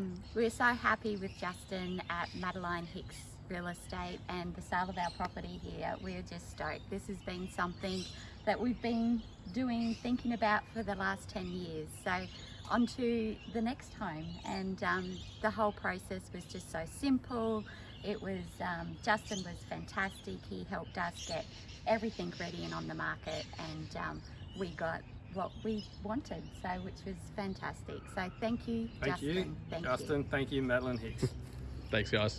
Um, we're so happy with Justin at Madeline Hicks Real Estate and the sale of our property here. We're just stoked. This has been something that we've been doing, thinking about for the last 10 years. So on to the next home and um, the whole process was just so simple. It was, um, Justin was fantastic. He helped us get everything ready and on the market and um, we got what we wanted, so which was fantastic. So thank you, Thank Justin. you, Thank you. Justin. Thank you, Madeline Hicks. Thanks, guys.